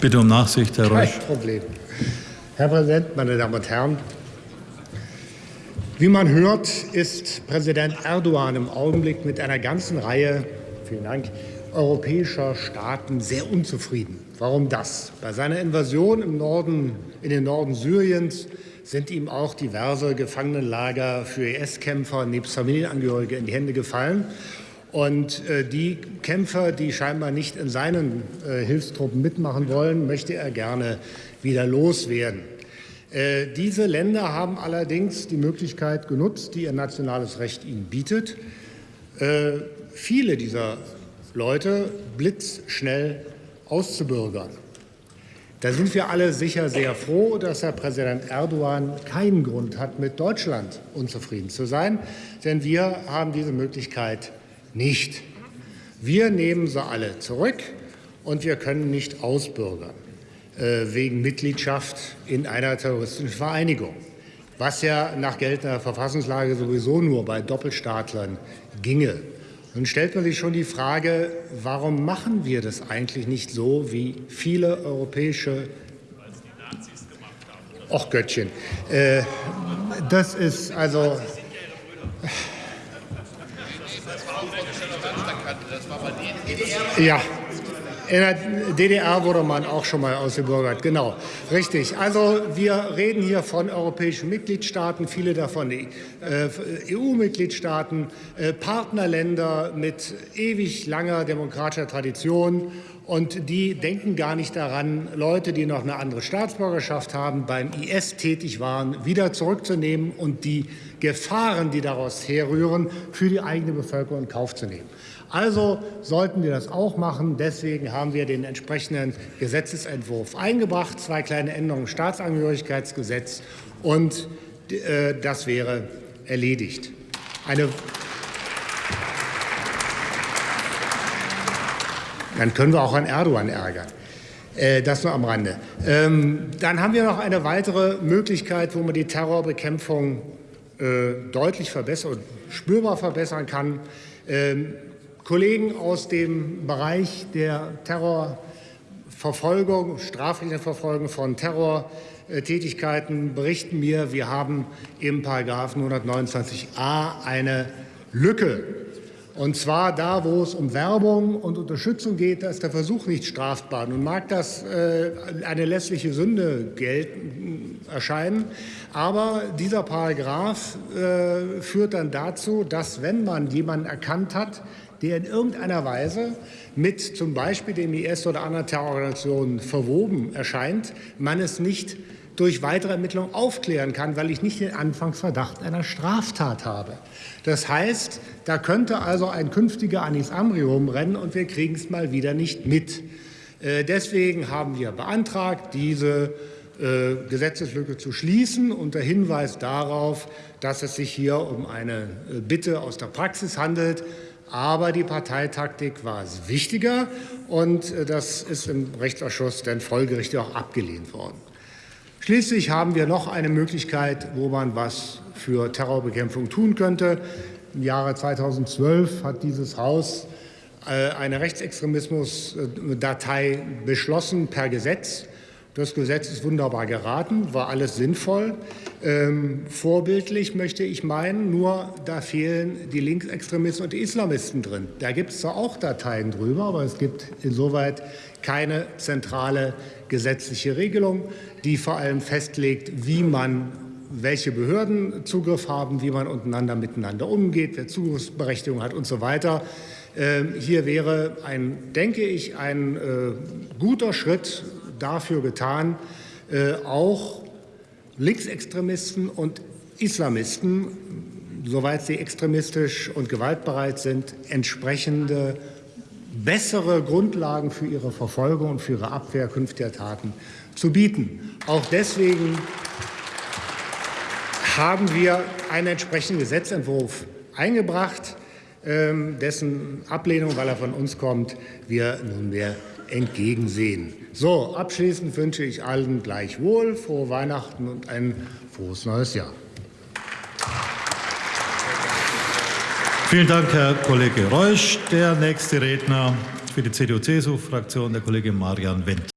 Bitte um Nachsicht, Herr Reusch. Kein Problem. Herr Präsident, meine Damen und Herren! Wie man hört, ist Präsident Erdogan im Augenblick mit einer ganzen Reihe vielen Dank, europäischer Staaten sehr unzufrieden. Warum das? Bei seiner Invasion im Norden, in den Norden Syriens sind ihm auch diverse Gefangenenlager für IS-Kämpfer nebst Familienangehörige in die Hände gefallen. Und äh, die Kämpfer, die scheinbar nicht in seinen äh, Hilfstruppen mitmachen wollen, möchte er gerne wieder loswerden. Äh, diese Länder haben allerdings die Möglichkeit genutzt, die ihr nationales Recht ihnen bietet, viele dieser Leute blitzschnell auszubürgern. Da sind wir alle sicher sehr froh, dass Herr Präsident Erdogan keinen Grund hat, mit Deutschland unzufrieden zu sein, denn wir haben diese Möglichkeit nicht. Wir nehmen sie alle zurück und wir können nicht ausbürgern äh, wegen Mitgliedschaft in einer terroristischen Vereinigung, was ja nach geltender Verfassungslage sowieso nur bei Doppelstaatlern ginge. Nun stellt man sich schon die Frage, warum machen wir das eigentlich nicht so, wie viele europäische Och Göttchen. Äh, das ist also. Ja, in der DDR wurde man auch schon mal ausgebürgert, genau, richtig. Also wir reden hier von europäischen Mitgliedstaaten, viele davon äh, EU-Mitgliedstaaten, äh, Partnerländer mit ewig langer demokratischer Tradition. Und die denken gar nicht daran, Leute, die noch eine andere Staatsbürgerschaft haben, beim IS tätig waren, wieder zurückzunehmen und die Gefahren, die daraus herrühren, für die eigene Bevölkerung in Kauf zu nehmen. Also sollten wir das auch machen. Deswegen haben wir den entsprechenden Gesetzesentwurf eingebracht, zwei kleine Änderungen im Staatsangehörigkeitsgesetz, und äh, das wäre erledigt. Eine Dann können wir auch an Erdogan ärgern. Äh, das nur am Rande. Ähm, dann haben wir noch eine weitere Möglichkeit, wo man die Terrorbekämpfung äh, deutlich verbessern, spürbar verbessern kann. Kollegen aus dem Bereich der Terrorverfolgung, strafrechtlichen Verfolgung von Terrortätigkeiten berichten mir, wir haben im Paragraphen 129a eine Lücke. Und zwar da, wo es um Werbung und Unterstützung geht, da ist der Versuch nicht strafbar. Nun mag das äh, eine lässliche Sünde gelten, erscheinen, aber dieser Paragraph äh, führt dann dazu, dass wenn man jemanden erkannt hat, der in irgendeiner Weise mit zum Beispiel dem IS oder anderen Terrororganisationen verwoben erscheint, man es nicht durch weitere Ermittlungen aufklären kann, weil ich nicht den Anfangsverdacht einer Straftat habe. Das heißt, da könnte also ein künftiger Anis Amri rumrennen und wir kriegen es mal wieder nicht mit. Äh, deswegen haben wir beantragt, diese äh, Gesetzeslücke zu schließen, unter Hinweis darauf, dass es sich hier um eine äh, Bitte aus der Praxis handelt, aber die Parteitaktik war es wichtiger, und äh, das ist im Rechtsausschuss dann folgerichtig auch abgelehnt worden. Schließlich haben wir noch eine Möglichkeit, wo man was für Terrorbekämpfung tun könnte. Im Jahre 2012 hat dieses Haus äh, eine Rechtsextremismusdatei beschlossen per Gesetz. Das Gesetz ist wunderbar geraten, war alles sinnvoll. Ähm, vorbildlich möchte ich meinen, nur da fehlen die Linksextremisten und die Islamisten drin. Da gibt es zwar auch Dateien drüber, aber es gibt insoweit keine zentrale gesetzliche Regelung, die vor allem festlegt, wie man welche Behörden Zugriff haben, wie man untereinander miteinander umgeht, wer Zugriffsberechtigung hat und so weiter. Ähm, hier wäre, ein, denke ich, ein äh, guter Schritt dafür getan, äh, auch Linksextremisten und Islamisten, soweit sie extremistisch und gewaltbereit sind, entsprechende bessere Grundlagen für ihre Verfolgung und für ihre Abwehr künftiger Taten zu bieten. Auch deswegen haben wir einen entsprechenden Gesetzentwurf eingebracht, dessen Ablehnung, weil er von uns kommt, wir nunmehr entgegensehen. So, abschließend wünsche ich allen gleichwohl frohe Weihnachten und ein frohes neues Jahr. Vielen Dank, Herr Kollege Reusch. Der nächste Redner für die CDU-CSU-Fraktion, der Kollege Marian Wendt.